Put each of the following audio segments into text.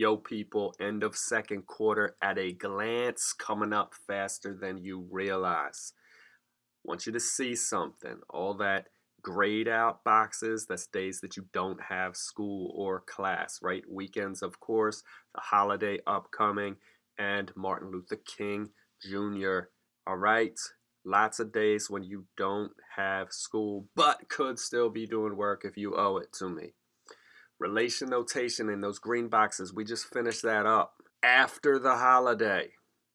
Yo, people, end of second quarter at a glance coming up faster than you realize. want you to see something. All that grayed out boxes, that's days that you don't have school or class, right? Weekends, of course, the holiday upcoming, and Martin Luther King Jr. All right? Lots of days when you don't have school, but could still be doing work if you owe it to me. Relation notation in those green boxes, we just finished that up. After the holiday,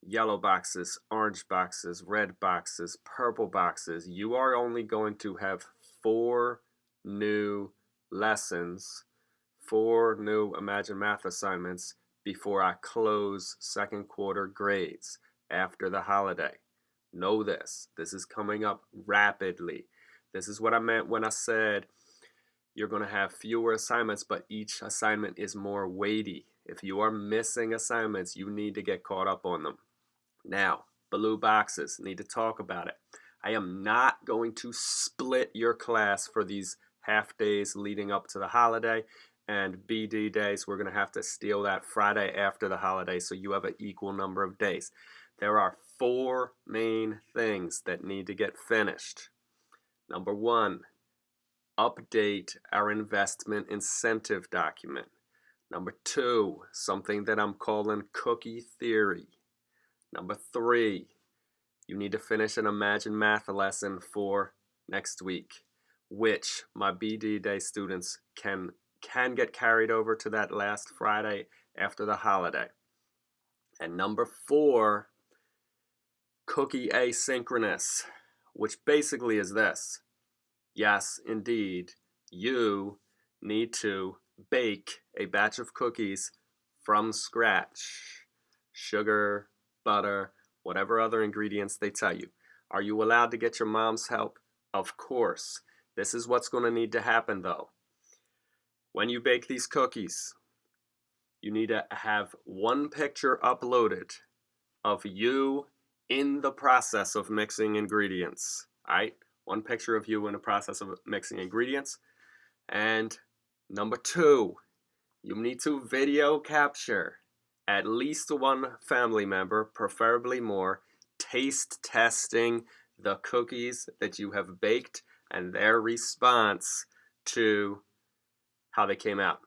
yellow boxes, orange boxes, red boxes, purple boxes, you are only going to have four new lessons, four new Imagine Math assignments before I close second quarter grades after the holiday. Know this. This is coming up rapidly. This is what I meant when I said you're going to have fewer assignments, but each assignment is more weighty. If you are missing assignments, you need to get caught up on them. Now, blue boxes, need to talk about it. I am not going to split your class for these half days leading up to the holiday and BD days, we're going to have to steal that Friday after the holiday so you have an equal number of days. There are four main things that need to get finished. Number one, update our investment incentive document. Number two, something that I'm calling cookie theory. Number three, you need to finish an Imagine Math lesson for next week, which my BD Day students can, can get carried over to that last Friday after the holiday. And number four, cookie asynchronous, which basically is this. Yes, indeed, you need to bake a batch of cookies from scratch. Sugar, butter, whatever other ingredients they tell you. Are you allowed to get your mom's help? Of course. This is what's going to need to happen though. When you bake these cookies, you need to have one picture uploaded of you in the process of mixing ingredients. All right? One picture of you in the process of mixing ingredients. And number two, you need to video capture at least one family member, preferably more, taste testing the cookies that you have baked and their response to how they came out.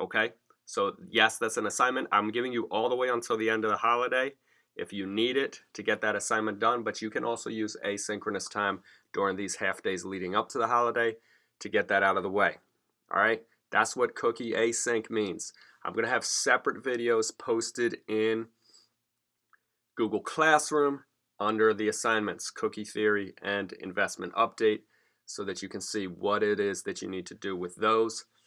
Okay? So yes, that's an assignment. I'm giving you all the way until the end of the holiday if you need it to get that assignment done, but you can also use asynchronous time during these half days leading up to the holiday to get that out of the way. All right, that's what cookie async means. I'm going to have separate videos posted in Google Classroom under the assignments, cookie theory and investment update so that you can see what it is that you need to do with those.